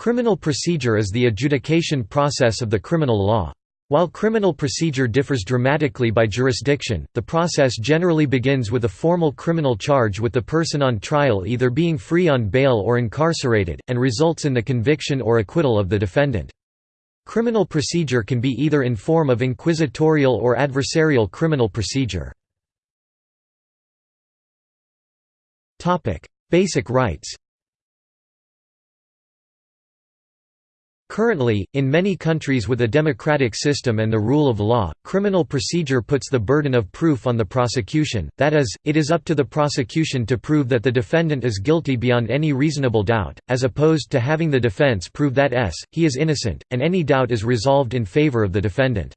Criminal procedure is the adjudication process of the criminal law. While criminal procedure differs dramatically by jurisdiction, the process generally begins with a formal criminal charge with the person on trial either being free on bail or incarcerated, and results in the conviction or acquittal of the defendant. Criminal procedure can be either in form of inquisitorial or adversarial criminal procedure. Basic rights Currently, in many countries with a democratic system and the rule of law, criminal procedure puts the burden of proof on the prosecution, that is, it is up to the prosecution to prove that the defendant is guilty beyond any reasonable doubt, as opposed to having the defense prove that s, he is innocent, and any doubt is resolved in favor of the defendant.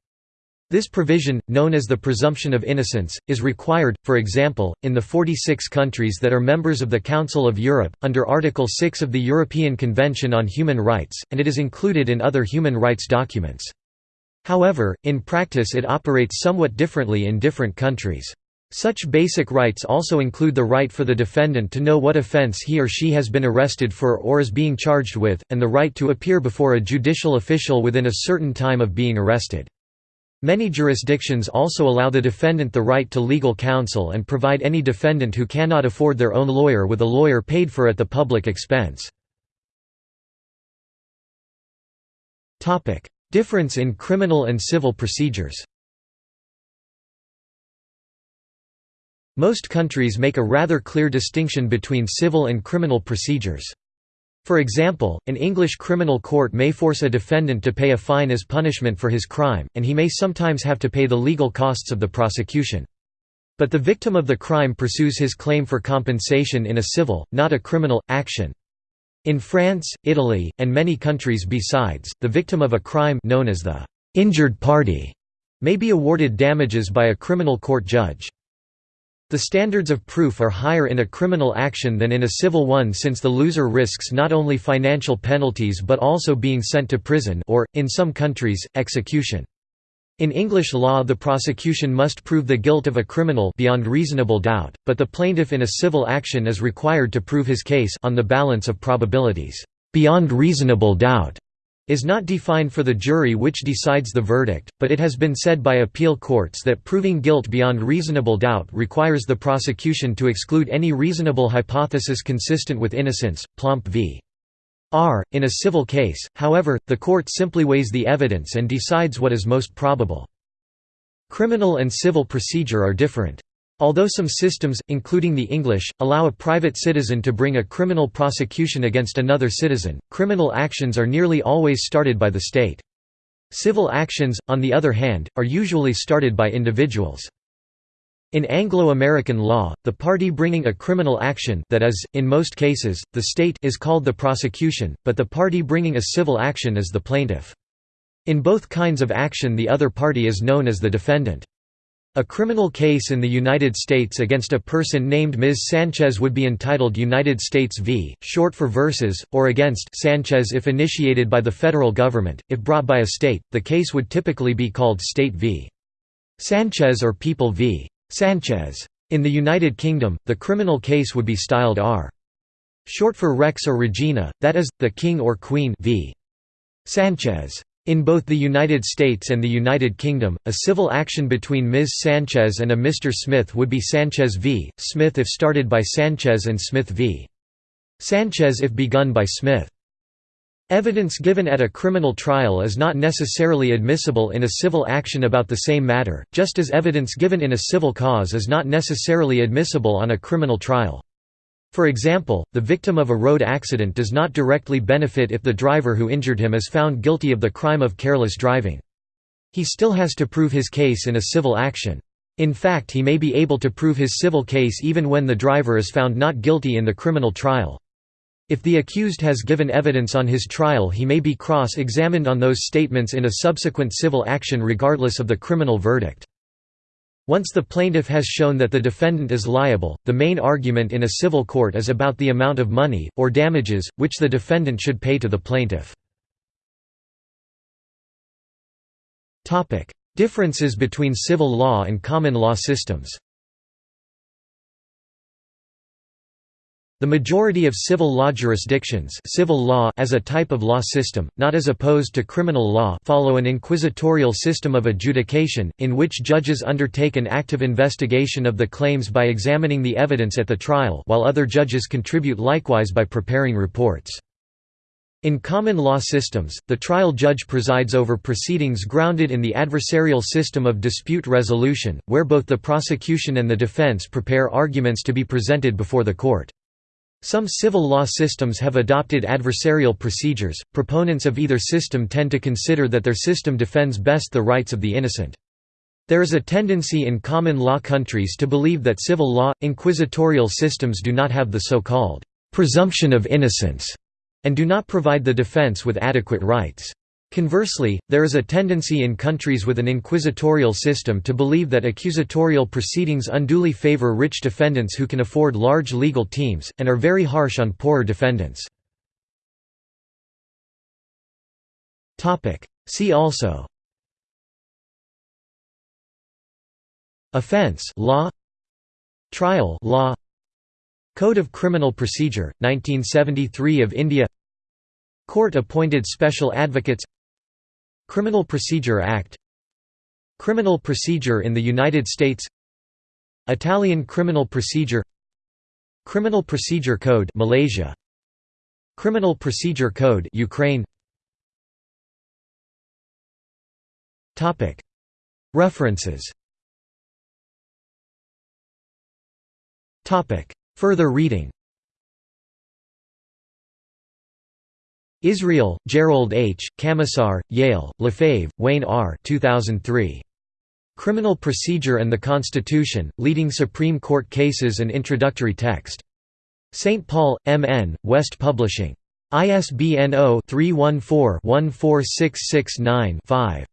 This provision, known as the presumption of innocence, is required, for example, in the 46 countries that are members of the Council of Europe, under Article 6 of the European Convention on Human Rights, and it is included in other human rights documents. However, in practice it operates somewhat differently in different countries. Such basic rights also include the right for the defendant to know what offense he or she has been arrested for or is being charged with, and the right to appear before a judicial official within a certain time of being arrested. Many jurisdictions also allow the defendant the right to legal counsel and provide any defendant who cannot afford their own lawyer with a lawyer paid for at the public expense. Difference in criminal and civil procedures Most countries make a rather clear distinction between civil and criminal procedures. For example, an English criminal court may force a defendant to pay a fine as punishment for his crime, and he may sometimes have to pay the legal costs of the prosecution. But the victim of the crime pursues his claim for compensation in a civil, not a criminal, action. In France, Italy, and many countries besides, the victim of a crime known as the injured party may be awarded damages by a criminal court judge. The standards of proof are higher in a criminal action than in a civil one since the loser risks not only financial penalties but also being sent to prison or, in some countries, execution. In English law the prosecution must prove the guilt of a criminal beyond reasonable doubt, but the plaintiff in a civil action is required to prove his case on the balance of probabilities, beyond reasonable doubt is not defined for the jury which decides the verdict, but it has been said by appeal courts that proving guilt beyond reasonable doubt requires the prosecution to exclude any reasonable hypothesis consistent with innocence. Plomp v. R. In a civil case, however, the court simply weighs the evidence and decides what is most probable. Criminal and civil procedure are different. Although some systems, including the English, allow a private citizen to bring a criminal prosecution against another citizen, criminal actions are nearly always started by the state. Civil actions, on the other hand, are usually started by individuals. In Anglo-American law, the party bringing a criminal action that is, in most cases, the state is called the prosecution, but the party bringing a civil action is the plaintiff. In both kinds of action the other party is known as the defendant. A criminal case in the United States against a person named Ms. Sanchez would be entitled United States v. short for versus, or against Sanchez if initiated by the federal government. If brought by a state, the case would typically be called State v. Sanchez or People v. Sanchez. In the United Kingdom, the criminal case would be styled R. Short for Rex or Regina, that is, the King or Queen v. Sanchez. In both the United States and the United Kingdom, a civil action between Ms. Sanchez and a Mr. Smith would be Sanchez v. Smith if started by Sanchez and Smith v. Sanchez if begun by Smith. Evidence given at a criminal trial is not necessarily admissible in a civil action about the same matter, just as evidence given in a civil cause is not necessarily admissible on a criminal trial. For example, the victim of a road accident does not directly benefit if the driver who injured him is found guilty of the crime of careless driving. He still has to prove his case in a civil action. In fact he may be able to prove his civil case even when the driver is found not guilty in the criminal trial. If the accused has given evidence on his trial he may be cross-examined on those statements in a subsequent civil action regardless of the criminal verdict. Once the plaintiff has shown that the defendant is liable, the main argument in a civil court is about the amount of money, or damages, which the defendant should pay to the plaintiff. Differences between civil law and common law systems The majority of civil law jurisdictions civil law as a type of law system, not as opposed to criminal law follow an inquisitorial system of adjudication, in which judges undertake an active investigation of the claims by examining the evidence at the trial while other judges contribute likewise by preparing reports. In common law systems, the trial judge presides over proceedings grounded in the adversarial system of dispute resolution, where both the prosecution and the defense prepare arguments to be presented before the court. Some civil law systems have adopted adversarial procedures. Proponents of either system tend to consider that their system defends best the rights of the innocent. There is a tendency in common law countries to believe that civil law, inquisitorial systems do not have the so-called presumption of innocence and do not provide the defense with adequate rights. Conversely, there is a tendency in countries with an inquisitorial system to believe that accusatorial proceedings unduly favor rich defendants who can afford large legal teams, and are very harsh on poorer defendants. See also. Offense law. Trial law. Code of Criminal Procedure, 1973 of India. Court-appointed special advocates Criminal Procedure Act. Criminal procedure in the United States. Italian Criminal Procedure. Criminal Procedure Code Malaysia. Criminal Procedure Code Ukraine. Topic. References. Topic. Further reading Israel, Jerold H., Kamisar, Yale, LaFave, Wayne R. 2003. Criminal Procedure and the Constitution, Leading Supreme Court Cases and Introductory Text. St. Paul, M. N., West Publishing. ISBN 0-314-14669-5.